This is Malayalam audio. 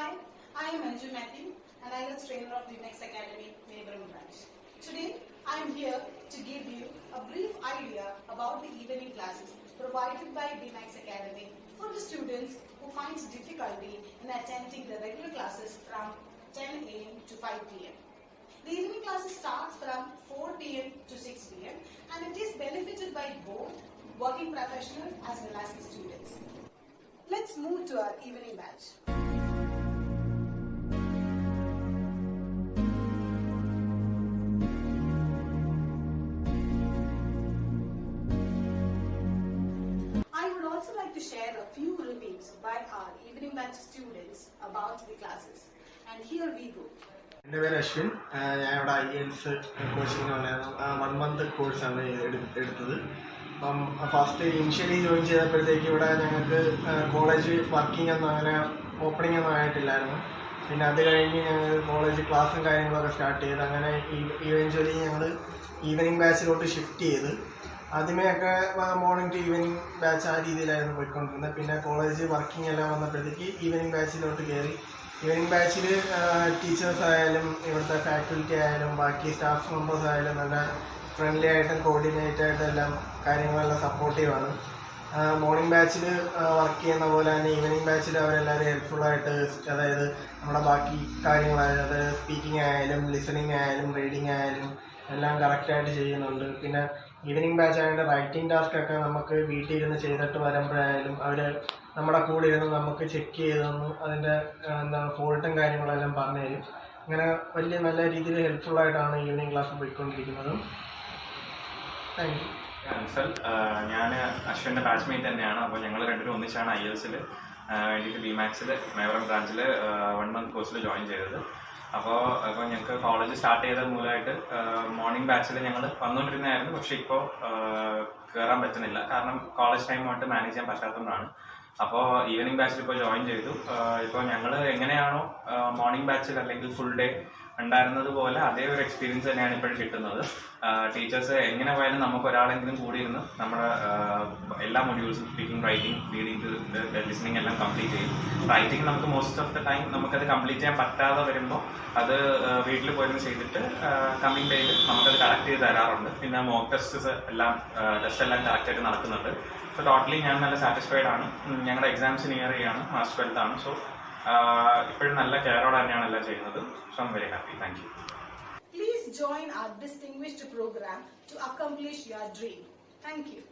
Hi, I am Anju Matthew, an IELTS trainer of the Next Academy, Neighboring Branch. Today, I am here to give you a brief idea about the evening classes provided by the Next Academy for the students who find difficulty in attending the regular classes from 10 a.m. to 5 p.m. The evening classes starts from 4 p.m. to 6 p.m. and it is benefited by both working professionals as well as the students. Let's move to our evening batch. Also like to share a few reviews by our evening batch students about the classes. And here we go. എന്റെ പേര് അശ്വിൻ ഞാൻ ഇവിടെ ഐ എൽസ് കോച്ചിങ് ഉണ്ടായിരുന്നു വൺ മന്ത് കോഴ്സാണ് എടുത്തത് അപ്പം ഫസ്റ്റ് ഇനിഷ്യലി ജോയിൻ ചെയ്തപ്പോഴത്തേക്ക് ഇവിടെ ഞങ്ങൾക്ക് കോളേജ് വർക്കിംഗ് ഒന്നും അങ്ങനെ ഓപ്പണിംഗ് ഒന്നും ആയിട്ടില്ലായിരുന്നു പിന്നെ അത് കഴിഞ്ഞ് ഞങ്ങൾ കോളേജ് ക്ലാസ്സും കാര്യങ്ങളൊക്കെ സ്റ്റാർട്ട് ചെയ്ത് അങ്ങനെ ഇവൻച്വലി ഞങ്ങൾ ഈവനിങ് ബാച്ചിലോട്ട് ഷിഫ്റ്റ് ചെയ്ത് ആദ്യമേയൊക്കെ മോർണിംഗ് ടു ഈവനിങ് ബാച്ച് ആ രീതിയിലായിരുന്നു പോയിക്കൊണ്ടിരുന്നത്. പിന്നെ കോളേജ് വർക്കിംഗ് എല്ലാം വന്നപ്പോഴത്തേക്ക് ഈവനിങ് ബാച്ചിലോട്ട് കയറി. ഈവനിങ് ബാച്ചിൽ ടീച്ചേഴ്സ് ആയാലും ഇവിടുത്തെ ഫാക്കൽറ്റി ആയാലും ബാക്കി സ്റ്റാഫ് മെമ്പേഴ്സ് ആയാലും നല്ല ഫ്രണ്ട്ലി ആയിട്ടും കോർഡിനേറ്റ് ആയിട്ടും എല്ലാം കാര്യങ്ങളെല്ലാം സപ്പോർട്ടീവാണ് മോർണിംഗ് ബാച്ചിൽ വർക്ക് ചെയ്യുന്ന പോലെ തന്നെ ഈവനിങ് ബാച്ചിൽ അവരെല്ലാവരും ഹെൽപ്ഫുൾ ആയിട്ട് അതായത് നമ്മുടെ ബാക്കി കാര്യങ്ങളായാലും അതായത് സ്പീക്കിംഗ് ആയാലും ലിസണിങ് ആയാലും റീഡിങ് ആയാലും എല്ലാം കറക്റ്റായിട്ട് ചെയ്യുന്നുണ്ട്. പിന്നെ ഈവനിങ് ബാച്ച് ആയതുകൊണ്ട് റൈറ്റിംഗ് ടാസ്ക് ഒക്കെ നമുക്ക് വീട്ടിൽ ഇരുന്ന് ചെയ്തിട്ട് വരുമ്പോഴായാലും അവർ നമ്മുടെ കൂടെ ഇരുന്ന് നമുക്ക് ചെക്ക് ചെയ്ത് അതിന്റെ എന്താണ് ഫോൾട്ടും കാര്യങ്ങളെല്ലാം പറഞ്ഞു തരും. അങ്ങനെ വലിയ നല്ല രീതിയിൽ ഹെൽപ്ഫുൾ ആയിട്ടാണ് ഈവനിങ് ക്ലാസ് പോയിക്കൊണ്ടിരിക്കുന്നത്. താങ്ക് യു അൻസൽ ഞാൻ അശ്വിന്റെ ബാച്ച്മേറ്റ് തന്നെയാണ്. അപ്പോൾ ഞങ്ങൾ രണ്ടുപേരും ഒന്നിച്ചാണ് ഐ എൽസിൽ വേണ്ടിയിട്ട് ബി മാക്സിൽ മേവറം ബ്രാഞ്ചിൽ വൺ മന്ത് കോഴ്സിൽ ജോയിൻ ചെയ്തത്. അപ്പോൾ അപ്പോൾ ഞങ്ങൾക്ക് കോളേജ് സ്റ്റാർട്ട് ചെയ്ത മൂലമായിട്ട് മോർണിംഗ് ബാച്ചിൽ ഞങ്ങൾ വന്നുകൊണ്ടിരുന്നതായിരുന്നു പക്ഷെ ഇപ്പോൾ കേറാൻ പറ്റുന്നില്ല. കാരണം കോളേജ് ടൈമായിട്ട് മാനേജ് ചെയ്യാൻ പറ്റാത്തതുകൊണ്ടാണ്. അപ്പോൾ ഈവനിങ് ബാച്ചിൽ ഇപ്പോൾ ജോയിൻ ചെയ്തു. ഇപ്പോൾ ഞങ്ങൾ എങ്ങനെയാണോ മോർണിംഗ് ബാച്ചിൽ അല്ലെങ്കിൽ ഫുൾ ഡേ ഉണ്ടായിരുന്നത് പോലെ അതേ ഒരു എക്സ്പീരിയൻസ് തന്നെയാണ് ഇപ്പോഴും കിട്ടുന്നത്. ടീച്ചേഴ്സ് എങ്ങനെ പോയാലും നമുക്ക് ഒരാളെങ്കിലും കൂടി ഇരുന്ന് നമ്മുടെ എല്ലാ മൊഡ്യൂൾസും സ്പീക്കിംഗ് റൈറ്റിംഗ് റീഡിംഗ് ലിസണിങ് എല്ലാം കംപ്ലീറ്റ് ചെയ്യും റൈറ്റിംഗ് നമുക്ക് മോസ്റ്റ് ഓഫ് ദ ടൈം നമുക്കത് കംപ്ലീറ്റ് ചെയ്യാൻ പറ്റാതെ വരുമ്പോൾ അത് വീട്ടിൽ പോയിരുന്ന് ചെയ്തിട്ട് കമ്മിങ് ഡേയിൽ നമുക്കത് കളക്ട് ചെയ്ത് തരാറുണ്ട്. പിന്നെ മോക്ക് ടെസ്റ്റസ് എല്ലാം ടെസ്റ്റ് എല്ലാം കറക്റ്റായിട്ട് നടക്കുന്നുണ്ട്. സോ ടോട്ടലി ഞാൻ നല്ല സാറ്റിസ്ഫൈഡ് ആണ്. ഞങ്ങളുടെ എക്സാംസ് നിയർ ചെയ്യാണ്. മാർച്ച് ട്വൽത്ത് ആണ്. സോ ഇപ്പോഴും നല്ല കെയറോടെ തന്നെയാണ് എല്ലാം ചെയ്യുന്നത്. So very happy thank you please join our distinguished programme to accomplish your dream thank you.